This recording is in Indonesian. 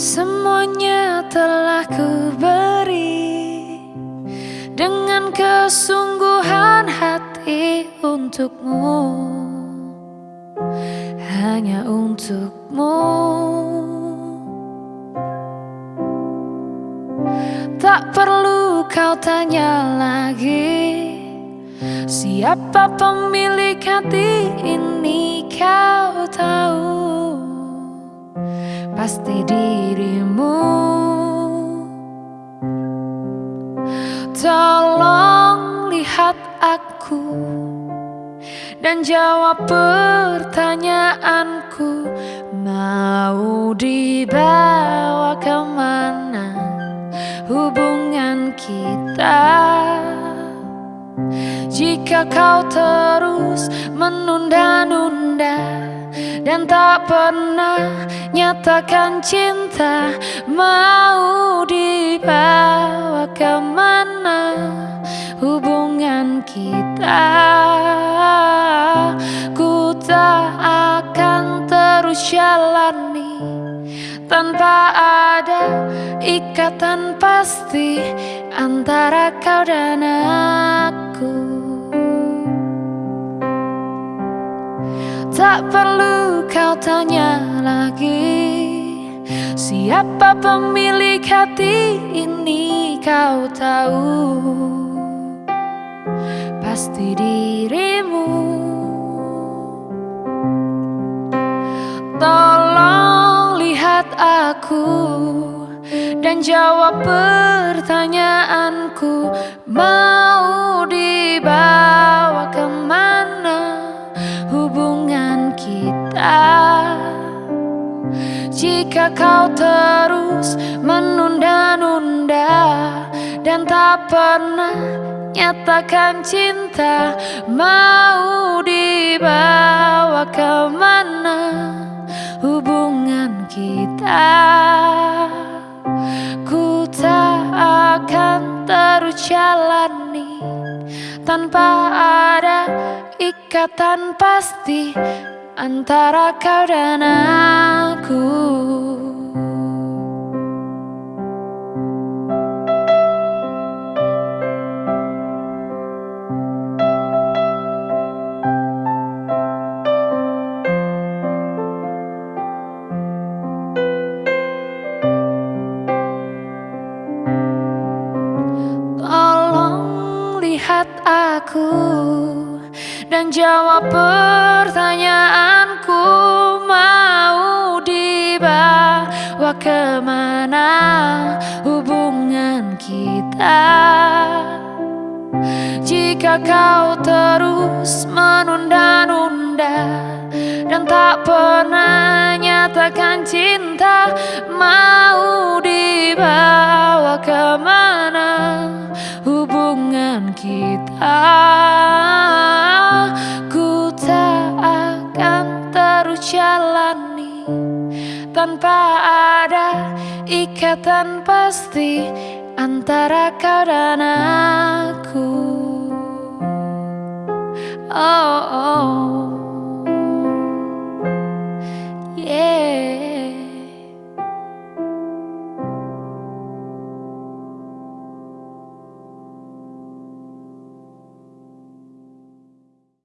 Semuanya telah ku beri Dengan kesungguhan hati untukmu. Hanya untukmu. Tak perlu kau tanya lagi Siapa pemilik hati ini kau? Pasti dirimu. Tolong lihat aku Dan jawab pertanyaanku. Mau dibawa ke mana hubungan kita? Jika kau terus menunda-nunda Dan tak pernah nyatakan cinta Mau dibawa ke mana hubungan kita. Ku tak akan terus jalani tanpa ada ikatan pasti antara kau dan aku Tak perlu kau tanya lagi. Siapa pemilik hati ini kau tahu? Pasti dirimu. Aku dan jawab pertanyaanku. Mau Jika kau terus menunda-nunda Dan tak pernah nyatakan cinta Mau dibawa ke mana hubungan kita? Ku tak akan terus jalani Tanpa ada ikatan pasti Antara kau dan aku. Lihat aku dan jawab pertanyaanku mau dibawa ke mana hubungan kita? Jika kau terus menunda-nunda dan tak pernah nyatakan cinta mau Tanpa ada ikatan pasti Antara kau dan aku Oh, oh.